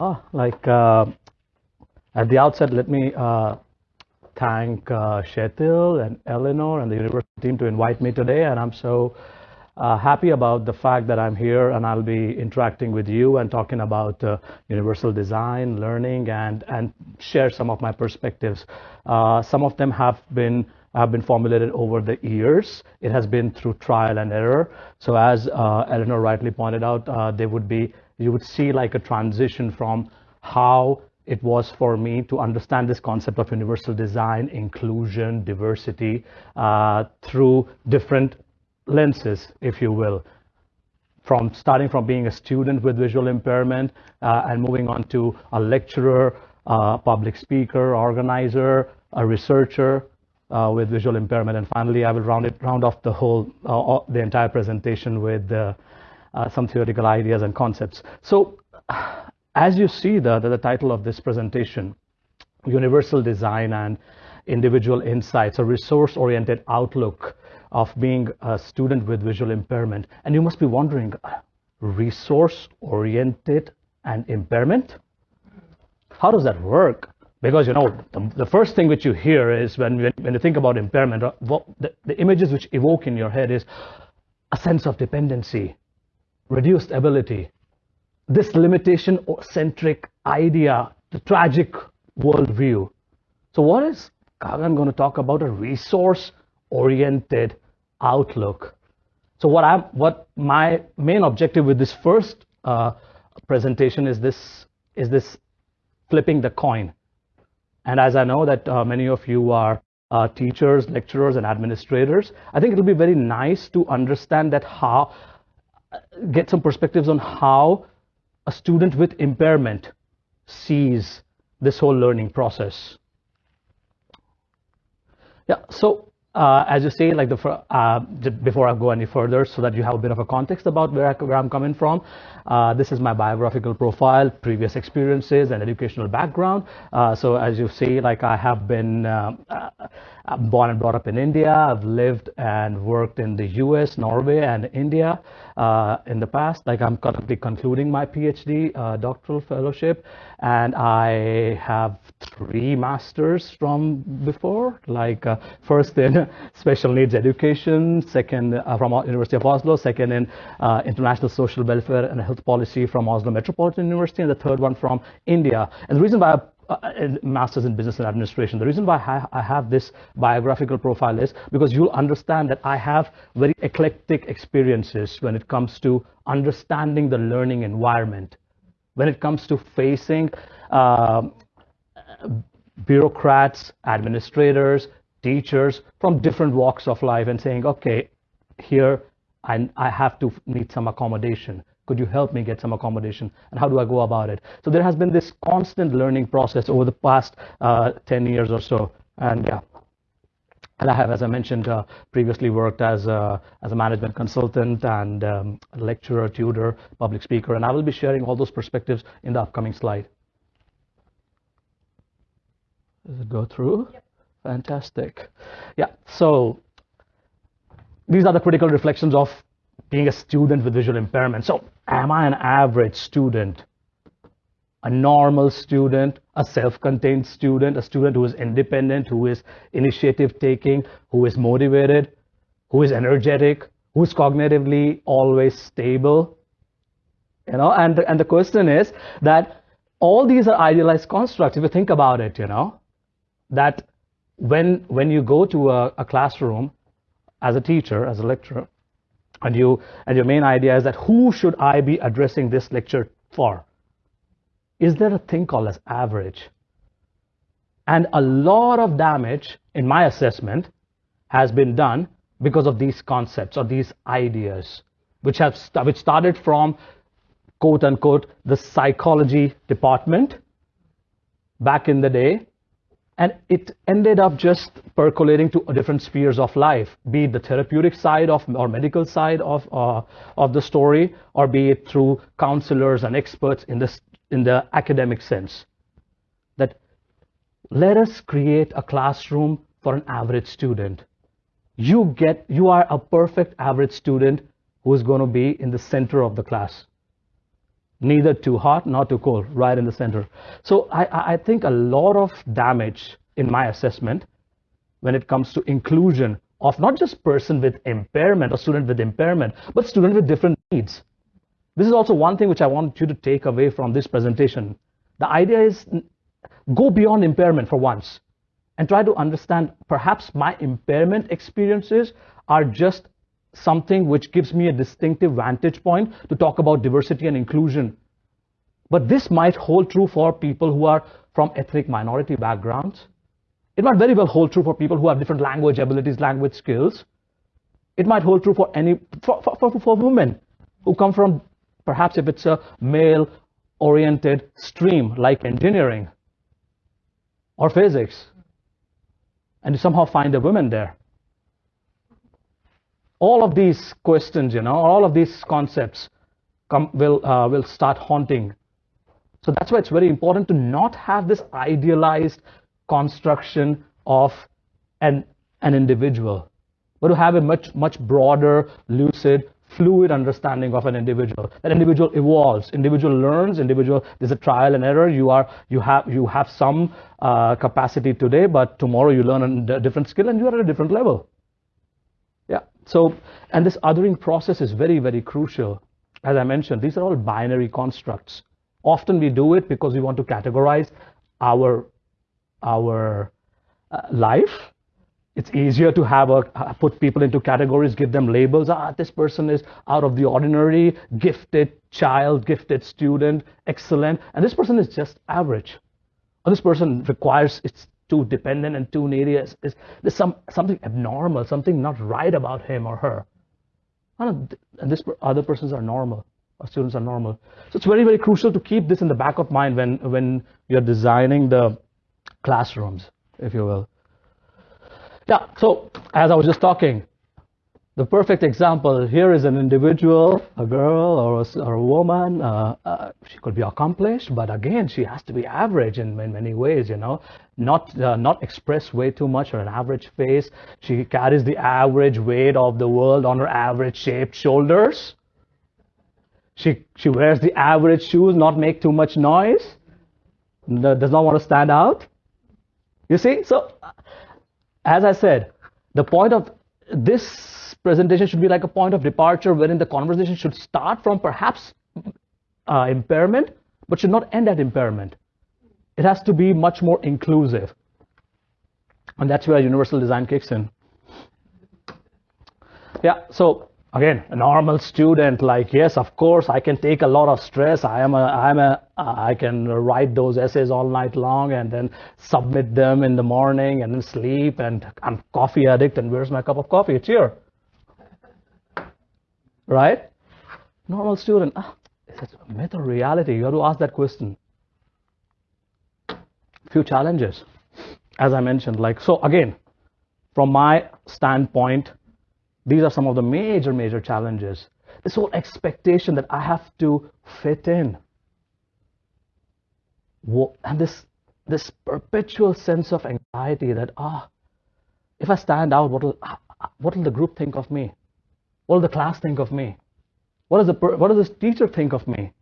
Oh, like uh, at the outset, let me uh, thank uh, Kjetil and Eleanor and the university team to invite me today. And I'm so uh, happy about the fact that I'm here and I'll be interacting with you and talking about uh, universal design, learning, and, and share some of my perspectives. Uh, some of them have been have been formulated over the years. It has been through trial and error. So as uh, Eleanor rightly pointed out, there would be, you would see like a transition from how it was for me to understand this concept of universal design, inclusion, diversity uh, through different lenses, if you will, from starting from being a student with visual impairment uh, and moving on to a lecturer, uh, public speaker, organizer, a researcher uh, with visual impairment. And finally, I will round it round off the whole uh, the entire presentation with uh, some theoretical ideas and concepts. So as you see the, the, the title of this presentation, Universal Design and Individual Insights, a resource-oriented outlook of being a student with visual impairment. And you must be wondering, resource-oriented and impairment? How does that work? Because, you know, the, the, first thing which you hear is when, when you think about impairment, uh, the, the images which evoke in your head is a sense of dependency, reduced ability, this limitation-centric idea, the tragic worldview. So what is Gagan going to talk about a resource-oriented outlook. So what I'm, what my main objective with this first uh, presentation is this, is this flipping the coin. And as I know that uh, many of you are uh, teachers, lecturers, and administrators, I think it'll be very nice to understand that how, get some perspectives on how a student with impairment sees this whole learning process. Yeah, so as you say, like the uh, before I go any further, so that you have a bit of a context about where, I, where I'm coming from. Uh, this is my biographical profile, previous experiences, and educational background. Uh, so as you see, like I have been uh, born and brought up in India. I've lived and worked in the US, Norway, and India uh, in the past. Like I'm currently concluding my PhD uh, doctoral fellowship, and I have three masters from before. Like uh, first in special needs education, second uh, from University of Oslo, second in uh, international social welfare and health policy from Oslo Metropolitan University, and the third one from India. And the reason why I uh, master's in business and administration. The reason why I have this biographical profile is because you'll understand that I have very eclectic experiences when it comes to understanding the learning environment, when it comes to facing uh, bureaucrats, administrators, teachers from different walks of life and saying, okay, here I, I have to need some accommodation. Could you help me get some accommodation? And how do I go about it? So there has been this constant learning process over the past uh, 10 years or so. And yeah. And I have, as I mentioned uh, previously, worked as a, as a management consultant and um, lecturer, tutor, public speaker, and I will be sharing all those perspectives in the upcoming slide. Does it go through? Yep. Fantastic. Yeah, so these are the critical reflections of being a student with visual impairment. So am I an average student? A normal student, a self-contained student, a student who is independent, who is initiative taking, who is motivated, who is energetic, who is cognitively always stable. You know, and, and the question is that all these are idealized constructs. If you think about it, you know, that when, when you go to a, a classroom as a teacher, as a lecturer, and you and your main idea is that who should I be addressing this lecture for? Is there a thing called as average? And a lot of damage, in my assessment, has been done because of these concepts or these ideas, which have st which started from quote unquote the psychology department back in the day and it ended up just percolating to different spheres of life, be it the therapeutic side of or medical side of uh, of the story, or be it through counselors and experts in this in the academic sense. That let us create a classroom for an average student. You get you are a perfect average student who is going to be in the center of the class. neither too hot nor too cold, right in the center. So I, I think a lot of damage in my assessment when it comes to inclusion of not just person with impairment or student with impairment, but student with different needs. This is also one thing which I want you to take away from this presentation. The idea is go beyond impairment for once and try to understand perhaps my impairment experiences are just something which gives me a distinctive vantage point to talk about diversity and inclusion. But this might hold true for people who are from ethnic minority backgrounds. It might very well hold true for people who have different language abilities, language skills. It might hold true for any for, for, for, for women who come from perhaps if it's a male oriented stream like engineering or physics and you somehow find a woman there all of these questions, you know, all of these concepts come, will, uh, will start haunting. So that's why it's very important to not have this idealized construction of an, an individual, but to have a much, much broader, lucid, fluid understanding of an individual. That individual evolves, individual learns, individual, there's a trial and error. You are, you have, you have some uh, capacity today, but tomorrow you learn a different skill and you are at a different level. Yeah. So, and this othering process is very, very crucial. As I mentioned, these are all binary constructs. Often we do it because we want to categorize our, our uh, life. It's easier to have a, put people into categories, give them labels. Ah, this person is out of the ordinary, gifted child, gifted student, excellent. And this person is just average. Or this person requires, it's too dependent and too needy. Is, there's some, something abnormal, something not right about him or her. And this other persons are normal. Our students are normal. So it's very, very crucial to keep this in the back of mind when, when you're designing the classrooms, if you will. Yeah, so as I was just talking, the perfect example here is an individual, a girl or a, or a woman. Uh, uh, she could be accomplished, but again, she has to be average in, in many ways, you know, not, uh, not express way too much or an average face. She carries the average weight of the world on her average shaped shoulders. She, she wears the average shoes, not make too much noise, does not want to stand out. You see, so as I said, the point of this presentation should be like a point of departure wherein the conversation should start from perhaps uh, impairment, but should not end at impairment. It has to be much more inclusive. And that's where universal design kicks in. Yeah, so again, a normal student, like, yes, of course, I can take a lot of stress. I am a, I'm a, I can write those essays all night long and then submit them in the morning and then sleep and I'm coffee addict and where's my cup of coffee? It's here right? Normal student, ah, is it a myth or reality? You have to ask that question. Few challenges, as I mentioned, like, so again, from my standpoint, these are some of the major, major challenges. This whole expectation that I have to fit in. And this, this perpetual sense of anxiety that, ah, if I stand out, what will, ah, what will the group think of me? What will the class think of me? What does the what does this teacher think of me?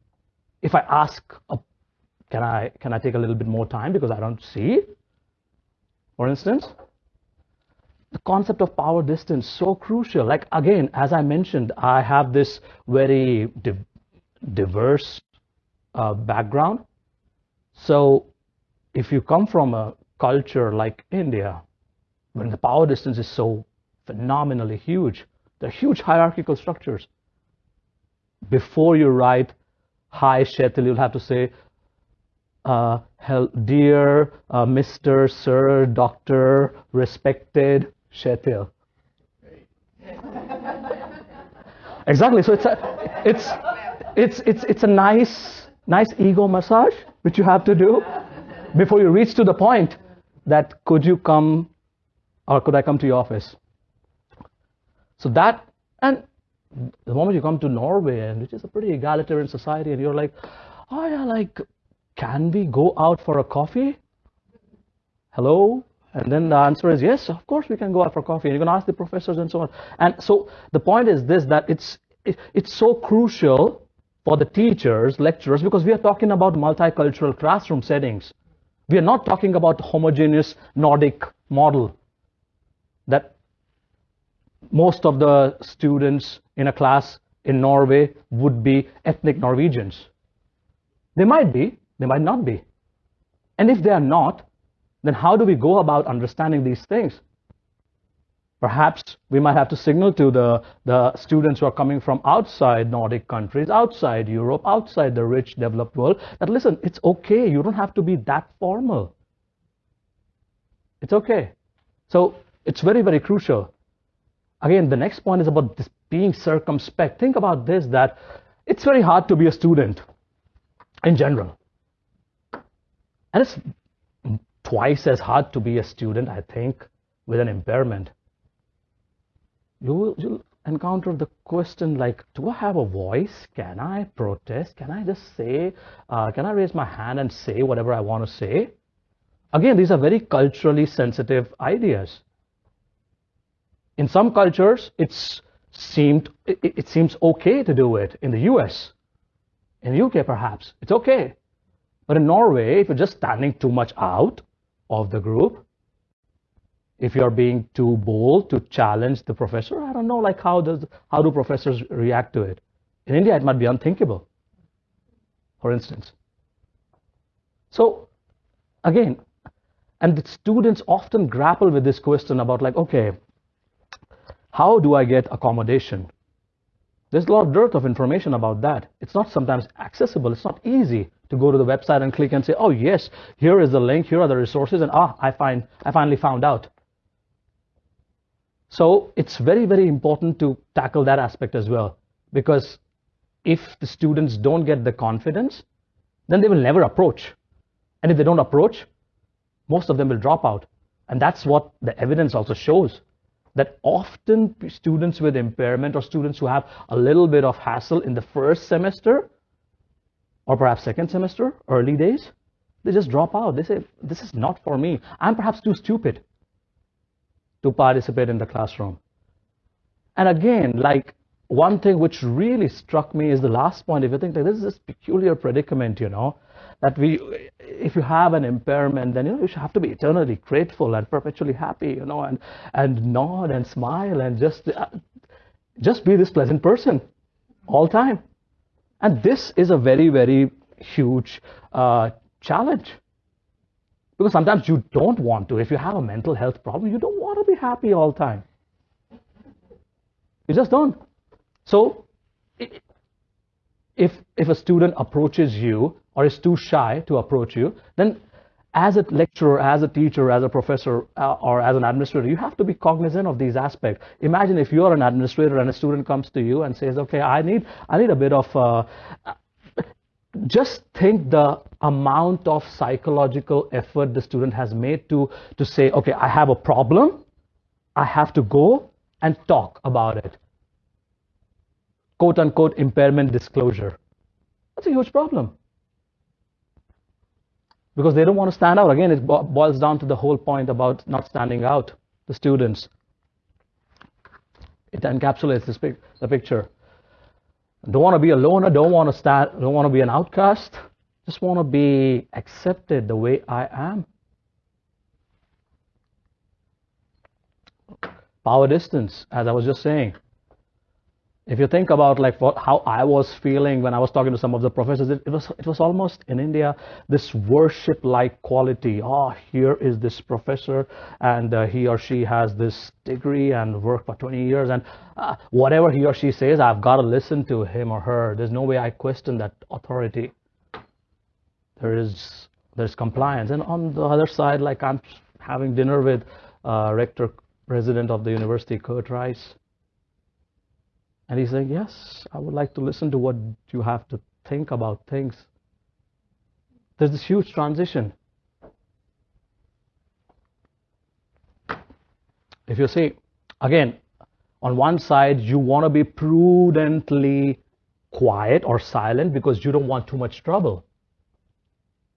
If I ask, uh, can I can I take a little bit more time because I don't see? For instance, the concept of power distance so crucial. Like again, as I mentioned, I have this very div diverse uh, background. So if you come from a culture like India, when the power distance is so phenomenally huge, they're huge hierarchical structures. Before you write, hi Kjetil, you'll have to say, uh, dear uh, Mr., Sir, Doctor, respected Kjetil. exactly. So it's a, it's, it's, it's, it's a nice, nice ego massage which you have to do before you reach to the point that could you come or could I come to your office? So that, and the moment you come to Norway, and which is a pretty egalitarian society, and you're like, oh yeah, like, can we go out for a coffee? Hello? And then the answer is yes, of course we can go out for coffee. And you can ask the professors and so on. And so the point is this, that it's, it, it's so crucial for the teachers, lecturers, because we are talking about multicultural classroom settings. We are not talking about homogeneous Nordic model that most of the students in a class in Norway would be ethnic Norwegians. They might be, they might not be. And if they are not, then how do we go about understanding these things? Perhaps we might have to signal to the, the students who are coming from outside Nordic countries, outside Europe, outside the rich developed world, that listen, it's okay. You don't have to be that formal. It's okay. So it's very, very crucial. Again, the next point is about this being circumspect. Think about this, that it's very hard to be a student in general. And it's twice as hard to be a student, I think, with an impairment you will encounter the question like, do I have a voice? Can I protest? Can I just say, uh, can I raise my hand and say whatever I want to say? Again, these are very culturally sensitive ideas. In some cultures, it's seemed it, it seems okay to do it. In the US, in the UK perhaps, it's okay. But in Norway, if you're just standing too much out of the group, if you're being too bold to challenge the professor, I don't know, like how does how do professors react to it? In India, it might be unthinkable, for instance. So again, and the students often grapple with this question about like, okay, how do I get accommodation? There's a lot of dearth of information about that. It's not sometimes accessible. It's not easy to go to the website and click and say, oh yes, here is the link, here are the resources, and ah, I find I finally found out. So it's very, very important to tackle that aspect as well. Because if the students don't get the confidence, then they will never approach. And if they don't approach, most of them will drop out. And that's what the evidence also shows. That often students with impairment or students who have a little bit of hassle in the first semester or perhaps second semester, early days, they just drop out. They say, this is not for me. I'm perhaps too stupid to participate in the classroom. And again, like one thing which really struck me is the last point. If you think like this is this peculiar predicament, you know, that we, if you have an impairment, then you know you should have to be eternally grateful and perpetually happy, you know, and and nod and smile and just uh, just be this pleasant person all time. And this is a very very huge uh, challenge because sometimes you don't want to. If you have a mental health problem, you don't want to be happy all the time. You just don't. So if, if a student approaches you or is too shy to approach you, then as a lecturer, as a teacher, as a professor, uh, or as an administrator, you have to be cognizant of these aspects. Imagine if you're an administrator and a student comes to you and says, okay, I need, I need a bit of, uh, just think the amount of psychological effort the student has made to, to say, okay, I have a problem, I have to go and talk about it. Quote unquote impairment disclosure. That's a huge problem. Because they don't want to stand out. Again, it boils down to the whole point about not standing out, the students. It encapsulates this, the picture. Don't want to be a loner, don't want to stand, don't want to be an outcast. Just want to be accepted the way I am. Power distance, as I was just saying if you think about like what, how I was feeling when I was talking to some of the professors, it, it was it was almost in India this worship-like quality. Oh, here is this professor, and uh, he or she has this degree and worked for 20 years, and uh, whatever he or she says, I've got to listen to him or her. There's no way I question that authority. There is there's compliance, and on the other side, like I'm having dinner with uh, rector president of the university, Curt Rice and he's saying, Yes, I would like to listen to what you have to think about things. There's this huge transition. If you see, again, on one side, you want to be prudently quiet or silent because you don't want too much trouble.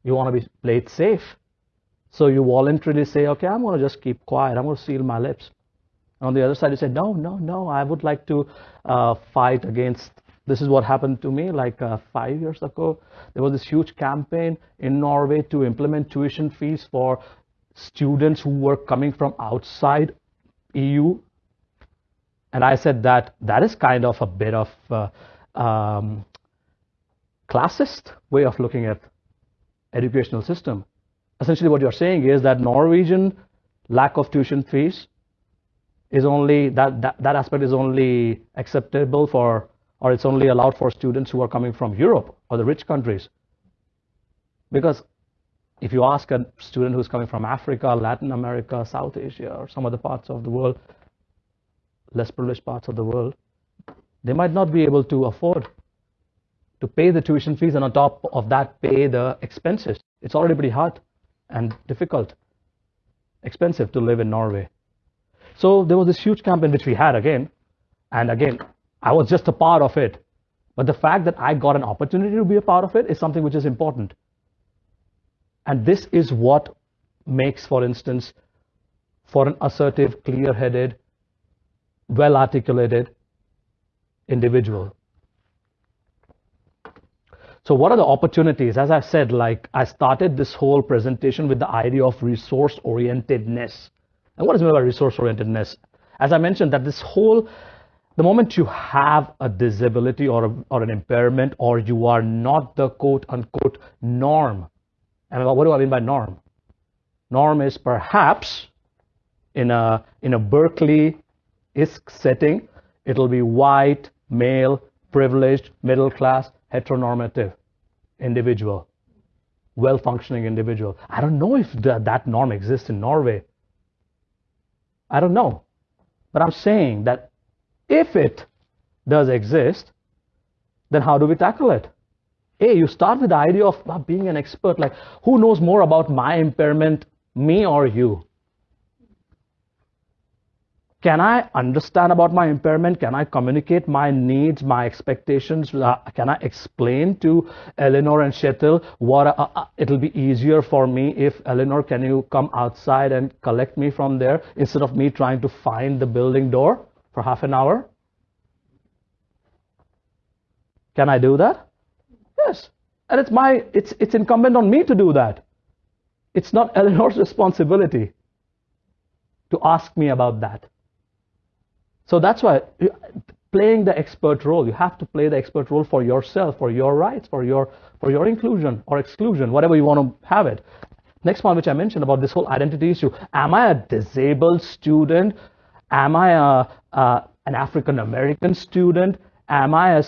You want to be played safe. So you voluntarily say, okay, I'm going to just keep quiet. I'm going to seal my lips. On the other side, you say, no, no, no, I would like to uh, fight against This is what happened to me like uh, five years ago. There was this huge campaign in Norway to implement tuition fees for students who were coming from outside EU. And I said that that is kind of a bit of uh, um, classist way of looking at educational system. Essentially, what you're saying is that Norwegian lack of tuition fees is only that, that that aspect is only acceptable for or it's only allowed for students who are coming from Europe or the rich countries. Because if you ask a student who's coming from Africa, Latin America, South Asia, or some other parts of the world, less privileged parts of the world, they might not be able to afford to pay the tuition fees and on top of that pay the expenses. It's already pretty hard and difficult, expensive to live in Norway. So there was this huge campaign which we had again, and again, I was just a part of it. But the fact that I got an opportunity to be a part of it is something which is important. And this is what makes, for instance, for an assertive, clear-headed, well-articulated individual. So what are the opportunities? As I said, like I started this whole presentation with the idea of resource-orientedness. And what is meant by resource-orientedness? As I mentioned, that this whole the moment you have a disability or, a, or an impairment or you are not the quote unquote norm, and what do I mean by norm? Norm is perhaps in a, in a Berkeley-esque setting, it'll be white, male, privileged, middle class, heteronormative individual, well-functioning individual. I don't know if the, that norm exists in Norway. I don't know. But I'm saying that if it does exist, then how do we tackle it? A, you start with the idea of being an expert, like who knows more about my impairment, me or you? Can I understand about my impairment? Can I communicate my needs, my expectations? Uh, can I explain to Eleanor and Kjetil what uh, uh, it'll be easier for me if Eleanor, can you come outside and collect me from there instead of me trying to find the building door? for half an hour? Can I do that? Yes. And it's my it's it's incumbent on me to do that. It's not Eleanor's responsibility to ask me about that. So that's why playing the expert role, you have to play the expert role for yourself, for your rights, for your for your inclusion or exclusion, whatever you want to have it. Next point which I mentioned about this whole identity issue. Am I a disabled student Am I a, uh, an African American student? Am I a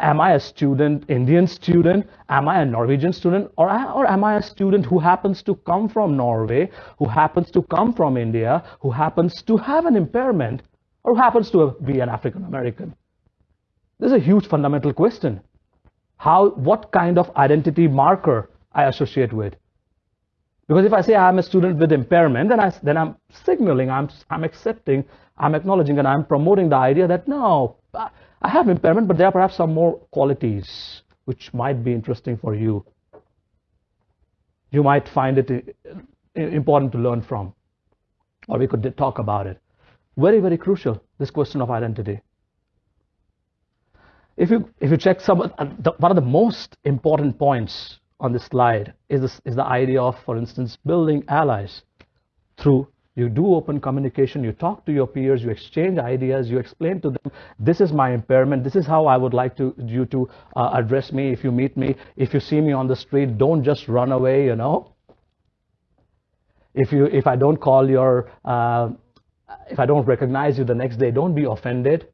am I a student, Indian student? Am I a Norwegian student? Or, or am I a student who happens to come from Norway, who happens to come from India, who happens to have an impairment, or happens to be an African American? This is a huge fundamental question. How, what kind of identity marker I associate with? Because if I say I'm a student with impairment, then, I, then I'm signaling, I'm, I'm accepting, I'm acknowledging, and I'm promoting the idea that no, I have impairment, but there are perhaps some more qualities which might be interesting for you. You might find it uh, important to learn from, or we could talk about it. Very, very crucial, this question of identity. If you, if you check some, the, one of the most important points on this slide is, this, is the idea of, for instance, building allies through you do open communication, you talk to your peers, you exchange ideas, you explain to them, this is my impairment, this is how I would like to, you to uh, address me if you meet me. If you see me on the street, don't just run away, you know. If, you, if I don't call your, uh, if I don't recognize you the next day, don't be offended.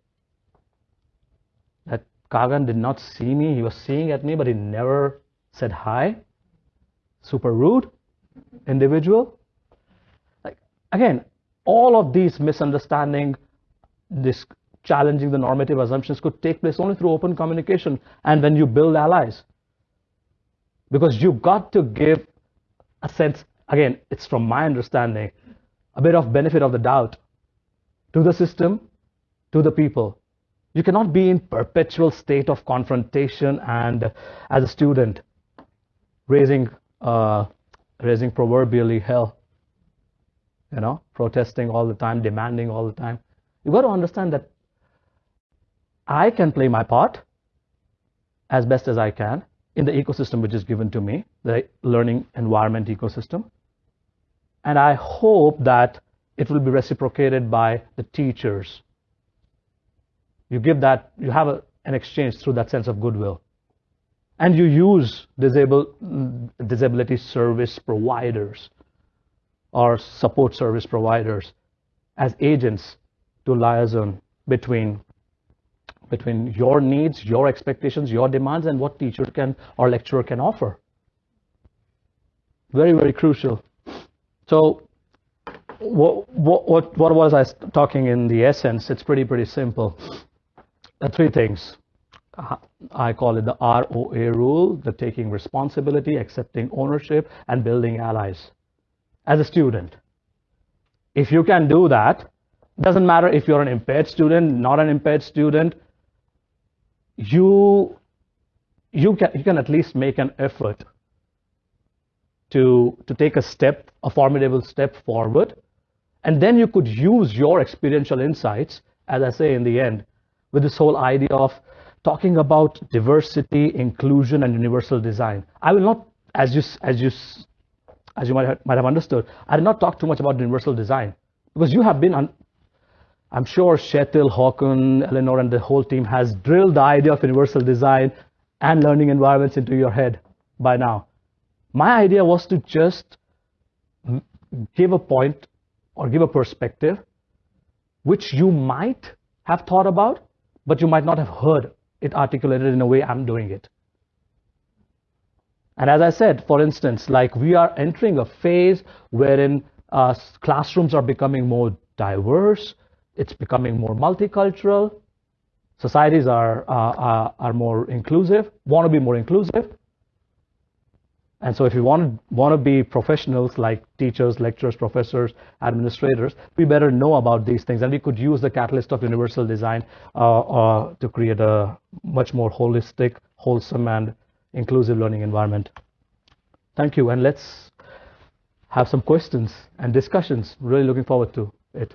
That Gagan did not see me, he was seeing at me, but he never said hi, super rude individual. Like, again, all of these misunderstanding, this challenging the normative assumptions could take place only through open communication and when you build allies. Because you've got to give a sense, again, it's from my understanding, a bit of benefit of the doubt to the system, to the people. You cannot be in perpetual state of confrontation and as a student, raising uh, raising proverbially hell you know protesting all the time demanding all the time you got to understand that I can play my part as best as I can in the ecosystem which is given to me, the learning environment ecosystem. And I hope that it will be reciprocated by the teachers. You give that, you have a, an exchange through that sense of goodwill. And you use disabled, disability service providers or support service providers as agents to liaison between between your needs, your expectations, your demands, and what teacher can or lecturer can offer. Very, very crucial. So what, what, what what was I talking in the essence? It's pretty, pretty simple. Three things. Uh, I call it the ROA rule, the taking responsibility, accepting ownership, and building allies. As a student, if you can do that, doesn't matter if you're an impaired student, not an impaired student, you you can you can at least make an effort to to take a step, a formidable step forward, and then you could use your experiential insights, as I say in the end, with this whole idea of talking about diversity, inclusion, and universal design. I will not, as you as you as you might have, might have understood, I did not talk too much about universal design because you have been I'm sure Kjetil, Håkon, Eleanor, and the whole team has drilled the idea of universal design and learning environments into your head by now. My idea was to just give a point or give a perspective which you might have thought about, but you might not have heard it articulated in a way I'm doing it. And as I said, for instance, like we are entering a phase wherein uh, classrooms are becoming more diverse, it's becoming more multicultural. Societies are, uh, are, are more inclusive, want to be more inclusive. And so if you want to, want to be professionals like teachers, lecturers, professors, administrators, we better know about these things. And we could use the catalyst of universal design uh, uh, to create a much more holistic, wholesome, and inclusive learning environment. Thank you. And let's have some questions and discussions. Really looking forward to it.